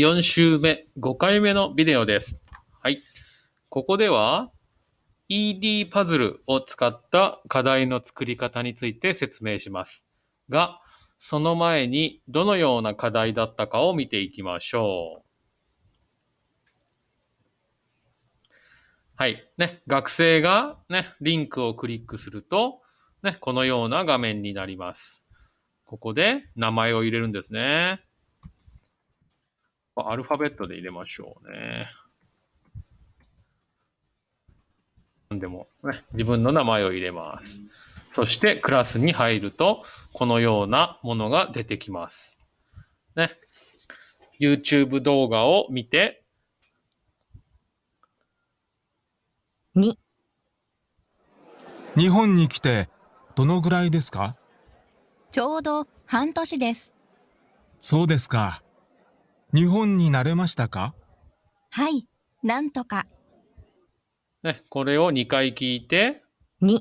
4週目、5回目のビデオです。はい。ここでは ED パズルを使った課題の作り方について説明します。が、その前にどのような課題だったかを見ていきましょう。はい。ね、学生がね、リンクをクリックすると、ね、このような画面になります。ここで名前を入れるんですね。アルファベットで入れましょうね。でも、ね、自分の名前を入れます。そしてクラスに入ると、このようなものが出てきます。ね。YouTube 動画を見て、2、日本に来てどのぐらいですか？ちょうど半年です。そうですか。日本に慣れましたか？はい、なんとか。ね、これを2回聞いて、2、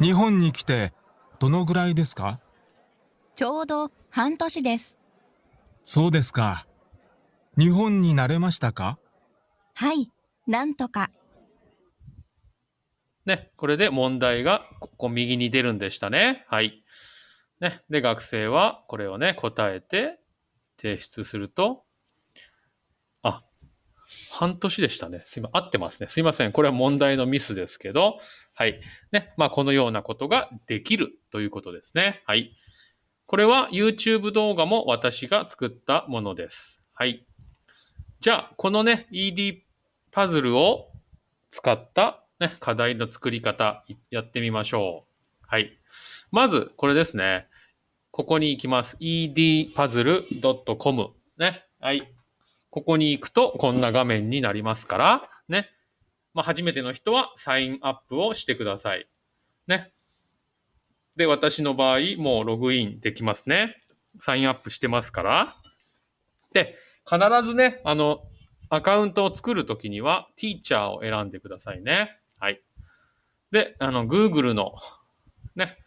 日本に来てどのぐらいですか？ちょうど半年です。そうですか。日本に慣れましたか？はい、なんとか。ね、これで問題がここ右に出るんでしたね。はい。ね、で、学生はこれをね、答えて提出すると、あ、半年でしたね。すいません、合ってますね。すいません。これは問題のミスですけど、はい。ね、まあ、このようなことができるということですね。はい。これは YouTube 動画も私が作ったものです。はい。じゃあ、このね、ED パズルを使った、ね、課題の作り方やってみましょう。はい。まず、これですね。ここに行きます。edpuzzle.com。ね。はい。ここに行くと、こんな画面になりますから、ね。まあ、初めての人はサインアップをしてください。ね。で、私の場合、もうログインできますね。サインアップしてますから。で、必ずね、あの、アカウントを作るときには、ティーチャーを選んでくださいね。はい。で、あの、Google のね、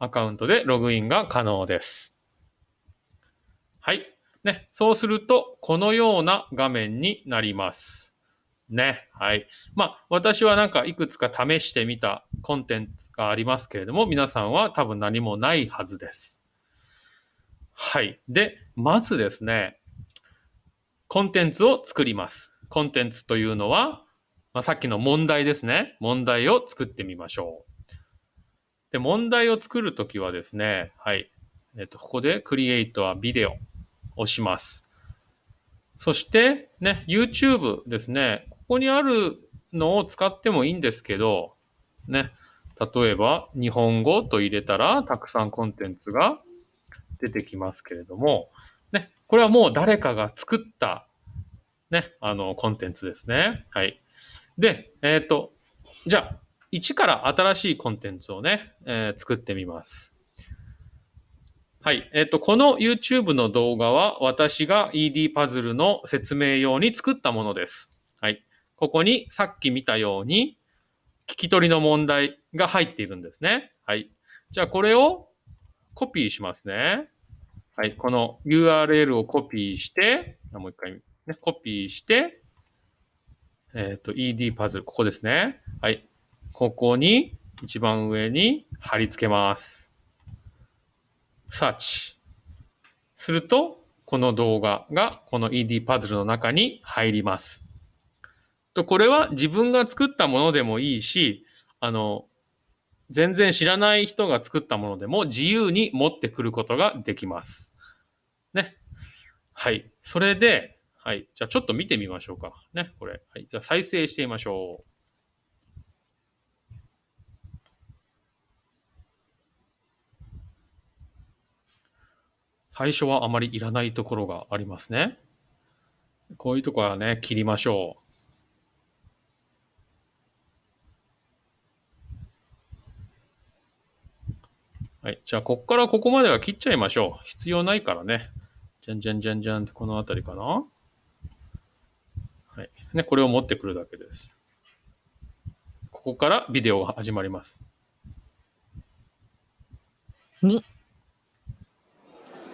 アカウントでログインが可能です。はい。ね、そうすると、このような画面になります。ね。はい。まあ、私はなんかいくつか試してみたコンテンツがありますけれども、皆さんは多分何もないはずです。はい。で、まずですね、コンテンツを作ります。コンテンツというのは、まあ、さっきの問題ですね。問題を作ってみましょう。で、問題を作るときはですね、はい。えっと、ここで Create a Video をします。そして、ね、YouTube ですね。ここにあるのを使ってもいいんですけど、ね、例えば日本語と入れたらたくさんコンテンツが出てきますけれども、ね、これはもう誰かが作った、ね、あの、コンテンツですね。はい。で、えっ、と、じゃあ、一から新しいコンテンツをね、えー作ってみます。はい。えっ、と、この YouTube の動画は私が ED パズルの説明用に作ったものです。はい。ここにさっき見たように、聞き取りの問題が入っているんですね。はい。じゃあ、これをコピーしますね。はい。この URL をコピーして、もう一回、ね、コピーして、えっ、と、ED パズル、ここですね。はい。ここに、一番上に貼り付けます。サーチ。すると、この動画がこの ED パズルの中に入ります。と、これは自分が作ったものでもいいし、あの、全然知らない人が作ったものでも自由に持ってくることができます。ね。はい。それで、はい。じゃあちょっと見てみましょうか。ね、これ。はい。じゃあ再生してみましょう。最初はあまりいらないところがありますね。こういうところはね、切りましょう。はい。じゃあ、こっからここまでは切っちゃいましょう。必要ないからね。じゃんじゃんじゃんじゃんってこのあたりかな。はい。ね、これを持ってくるだけです。ここからビデオが始まります。2、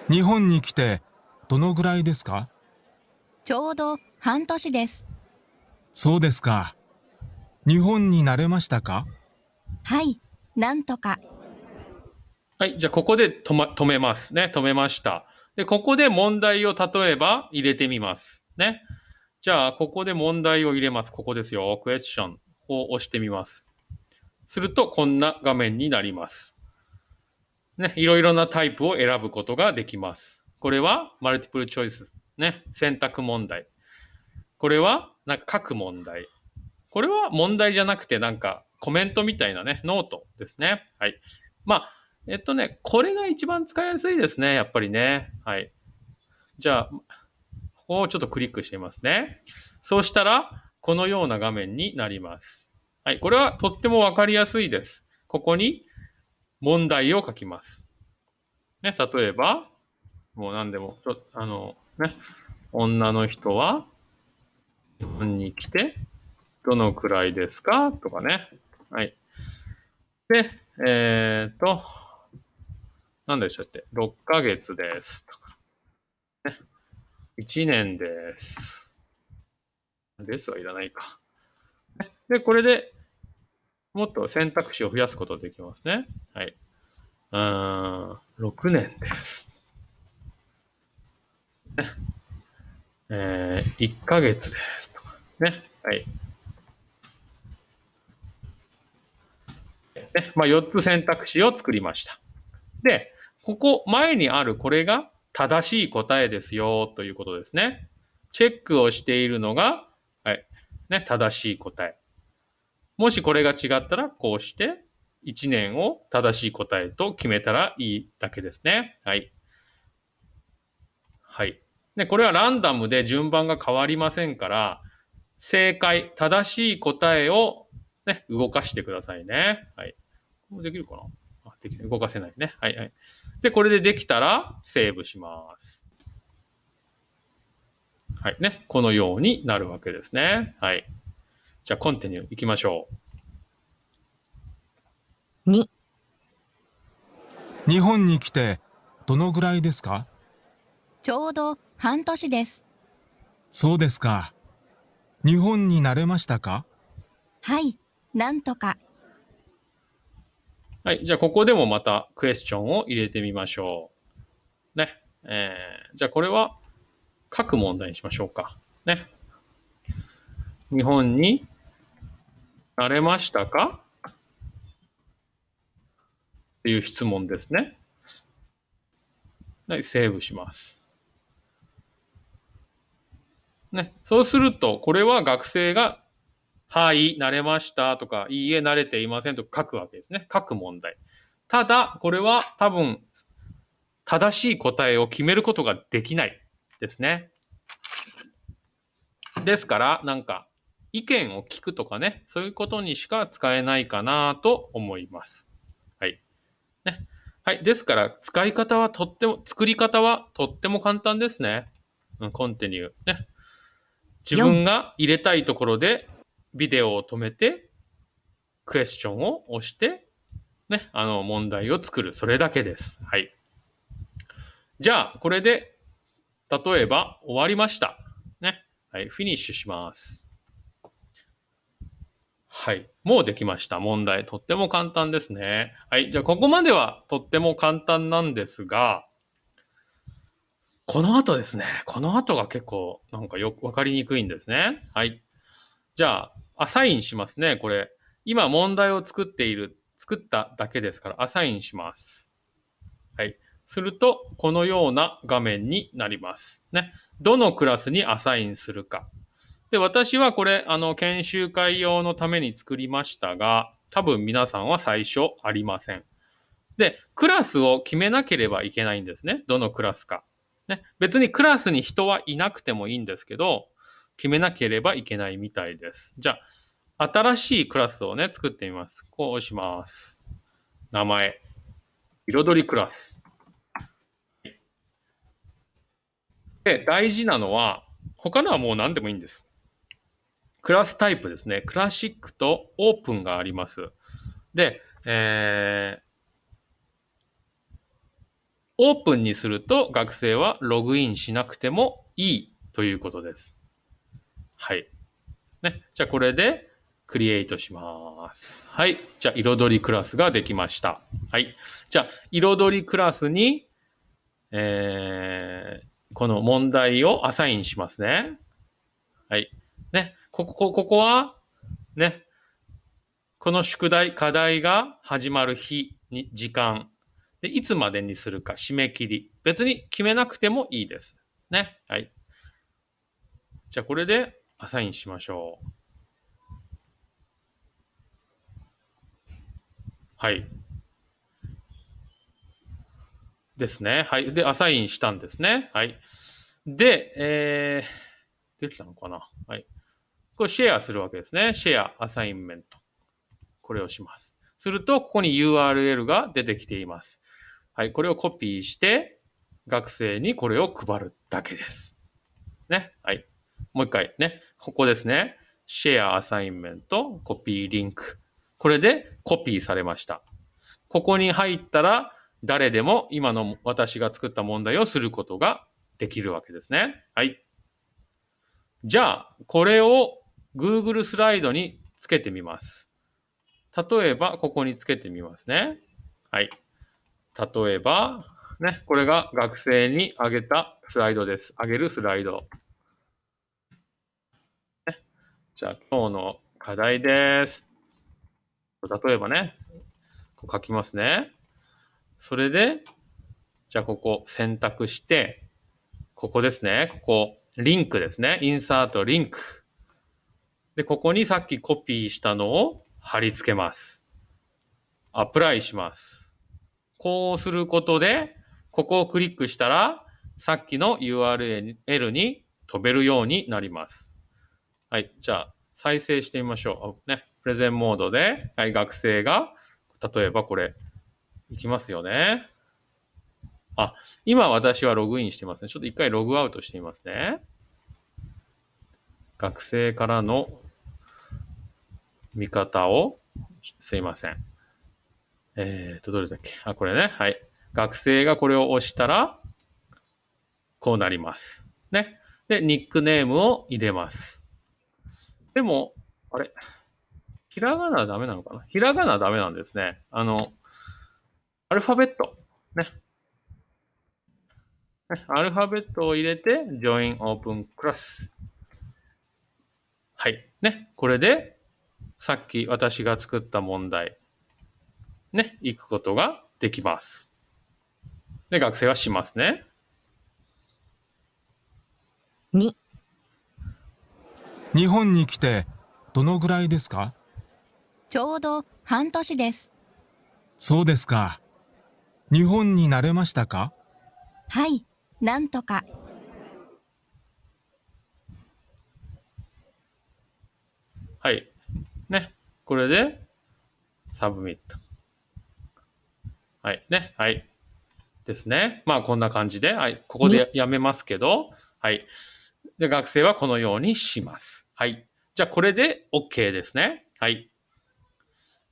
日本に来てどのぐらいですか？ちょうど半年です。そうですか。日本に慣れましたか？はい、なんとか。はい。じゃあ、ここで止,、ま、止めますね。止めました。で、ここで問題を例えば入れてみます。ね。じゃあ、ここで問題を入れます。ここですよ。クエスチョンを押してみます。すると、こんな画面になります。ね。いろいろなタイプを選ぶことができます。これは、 multiple choice。ね。選択問題。これは、なんか書く問題。これは問題じゃなくて、なんかコメントみたいなね、ノートですね。はい。まあ、えっとね、これが一番使いやすいですね、やっぱりね。はい。じゃあ、ここをちょっとクリックしてみますね。そうしたら、このような画面になります。はい。これはとってもわかりやすいです。ここに問題を書きます。ね、例えば、もう何でも、ちょあの、ね、女の人は日本に来て、どのくらいですか？とかね。はい。で、えっ、と、何でしたっけ ?6 ヶ月です。とか。ね。1年です。で？すはいらないか。で、これでもっと選択肢を増やすことができますね。はい。うん、6年です。ね。えー、1ヶ月です。とか。ね。はい。ね、まあ、4つ選択肢を作りました。で、ここ前にあるこれが正しい答えですよということですね。チェックをしているのが、はい、ね、正しい答え。もしこれが違ったら、こうして1年を正しい答えと決めたらいいだけですね。はい。はい。で、これはランダムで順番が変わりませんから、正解、正しい答えをね、動かしてくださいね。はい。これできるかな？あ、できる。動かせないね。はいはい。で、これでできたら、セーブします。はいね。このようになるわけですね。はい。じゃあ、コンティニュー行きましょう。2、日本に来てどのぐらいですか？ちょうど半年です。そうですか。日本に慣れましたか？はい、なんとか。はい。じゃあ、ここでもまたクエスチョンを入れてみましょう。ね。えー、じゃあ、これは書く問題にしましょうか。ね。日本に慣れましたか？っていう質問ですね。はい、セーブします。ね。そうすると、これは学生がはい、慣れましたとか、いいえ、慣れていませんとか書くわけですね。書く問題。ただ、これは多分、正しい答えを決めることができないですね。ですから、なんか、意見を聞くとかね、そういうことにしか使えないかなと思います。はい。ね。はい。ですから、使い方はとっても、作り方はとっても簡単ですね。うん、コンティニュー。ね。自分が入れたいところで、ビデオを止めて、クエスチョンを押して、ね、あの、問題を作る。それだけです。はい。じゃあ、これで、例えば、終わりました。ね。はい、フィニッシュします。はい。もうできました。問題。とっても簡単ですね。はい。じゃあ、ここまではとっても簡単なんですが、この後ですね。この後が結構、なんかよくわかりにくいんですね。はい。じゃあ、アサインしますね。これ。今問題を作っている、作っただけですから、アサインします。はい。すると、このような画面になります。ね。どのクラスにアサインするか。で、私はこれ、あの、研修会用のために作りましたが、多分皆さんは最初ありません。で、クラスを決めなければいけないんですね。どのクラスか。ね。別にクラスに人はいなくてもいいんですけど、決めなければいけないみたいです。じゃあ、新しいクラスをね、作ってみます。こうします。名前。彩りクラス。で、大事なのは、他のはもう何でもいいんです。クラスタイプですね。クラシックとオープンがあります。で、えー、オープンにすると学生はログインしなくてもいいということです。はい。ね。じゃあこれでクリエイトします。はい。じゃあ彩りクラスができました。はい。じゃあ彩りクラスに、えー、この問題をアサインしますね。はい。ここ、ここは、ね。この宿題、課題が始まる日に、時間。で、いつまでにするか、締め切り。別に決めなくてもいいです。ね。はい。じゃあ、これでアサインしましょう。はい。ですね。はい。で、アサインしたんですね。はい。で、えー、できたのかなはい。これシェアするわけですね。 Share、assignment。これをします。すると、ここに URL が出てきています。はい。これをコピーして、学生にこれを配るだけです。ね。はい。もう一回ね。ここですね。 Share assignment、copy link。これでコピーされました。ここに入ったら、誰でも今の私が作った問題をすることができるわけですね。はい。じゃあ、これを Google スライドにつけてみます。例えば、ここにつけてみますね。はい。例えば、ね、これが学生にあげたスライドです。あげるスライド。ね、じゃあ、今日の課題です。例えばね、こう書きますね。それで、じゃあここ選択して、ここですね。ここ、リンクですね。インサートリンク。で、ここにさっきコピーしたのを貼り付けます。アプライします。こうすることで、ここをクリックしたら、さっきの URL に飛べるようになります。はい。じゃあ、再生してみましょう。ね。プレゼンモードで、はい、学生が、例えばこれ、いきますよね。あ、今私はログインしてますね。ちょっと一回ログアウトしてみますね。学生からの見方を、すいません。えーと、どれだっけ？あ、これね。はい。学生がこれを押したら、こうなります。ね。で、ニックネームを入れます。でも、あれ？ひらがなダメなのかな？ひらがなダメなんですね。あの、アルファベット。ねアルファベットを入れて、join open class。はい。ね。これで、さっき私が作った問題、ね、行くことができます。で、学生はしますね。2、日本に来てどのぐらいですか？ちょうど半年です。そうですか。日本に慣れましたか？はい、なんとか。はい。ね。これで、Submit。はい。ね。はい。ですね。まあ、こんな感じで、はい。ここでやめますけど、はい。で、学生はこのようにします。はい。じゃあ、これで OK ですね。はい。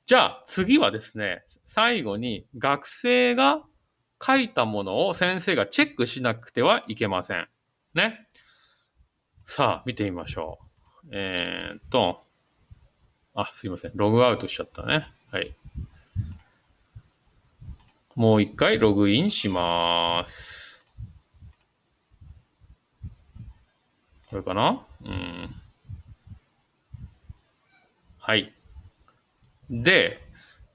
じゃあ、次はですね、最後に学生が書いたものを先生がチェックしなくてはいけません。ね。さあ、見てみましょう。えーっと、あ、すいません。ログアウトしちゃったね。はい。もう一回ログインします。これかな？うん。はい。で、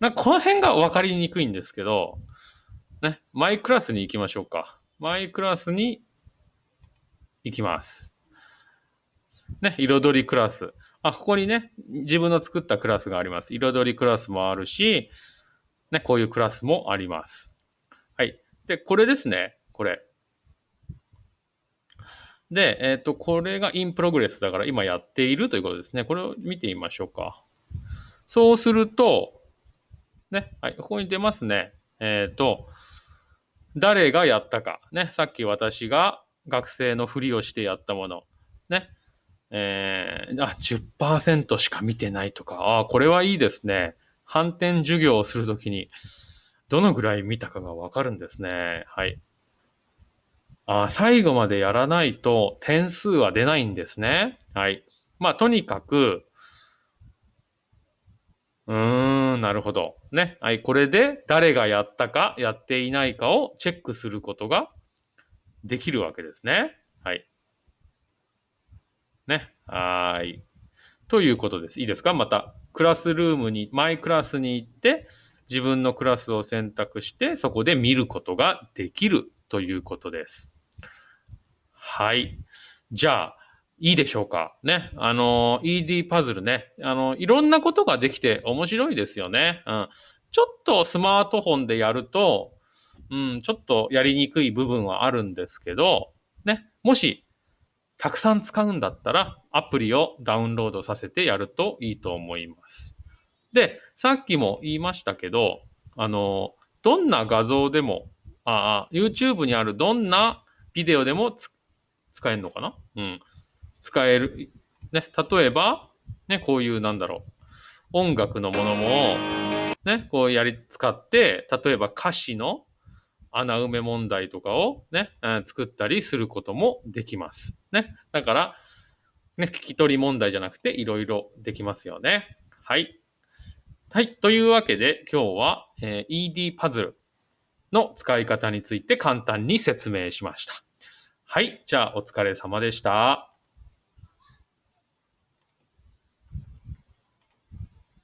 なこの辺が分かりにくいんですけど、ね、マイクラスに行きましょうか。マイクラスに行きます。ね、彩りクラス。あ、ここにね、自分の作ったクラスがあります。彩りクラスもあるし、ね、こういうクラスもあります。はい。で、これですね。これ。で、えっ、と、これが in progress だから今やっているということですね。これを見てみましょうか。そうすると、ね、はい、ここに出ますね。えっ、と、誰がやったか。ね、さっき私が学生のふりをしてやったもの。ね。えー、あ、10%しか見てないとか。あ、これはいいですね。反転授業をするときに、どのぐらい見たかがわかるんですね。はい。あ最後までやらないと点数は出ないんですね。はい。まあ、とにかく、うーん、なるほど。ね。はい。これで誰がやったか、やっていないかをチェックすることができるわけですね。はい。ね。はい。ということです。いいですか？また、クラスルームに、マイクラスに行って、自分のクラスを選択して、そこで見ることができるということです。はい。じゃあ、いいでしょうか？ね。あの、ED パズルね。あの、いろんなことができて面白いですよね。うん。ちょっとスマートフォンでやると、うん、ちょっとやりにくい部分はあるんですけど、ね。もし、たくさん使うんだったら、アプリをダウンロードさせてやるといいと思います。で、さっきも言いましたけど、あの、どんな画像でも、ああ、YouTube にあるどんなビデオでも使えるのかな？うん。使える。ね、例えば、ね、こういうなんだろう。音楽のものも、ね、こうやり、使って、例えば歌詞の穴埋め問題とかをね、うん作ったりすることもできます。ね。だから、ね、聞き取り問題じゃなくていろいろできますよね。はい。はい。というわけで今日は、え ED パズルの使い方について簡単に説明しました。はい。じゃあお疲れ様でした。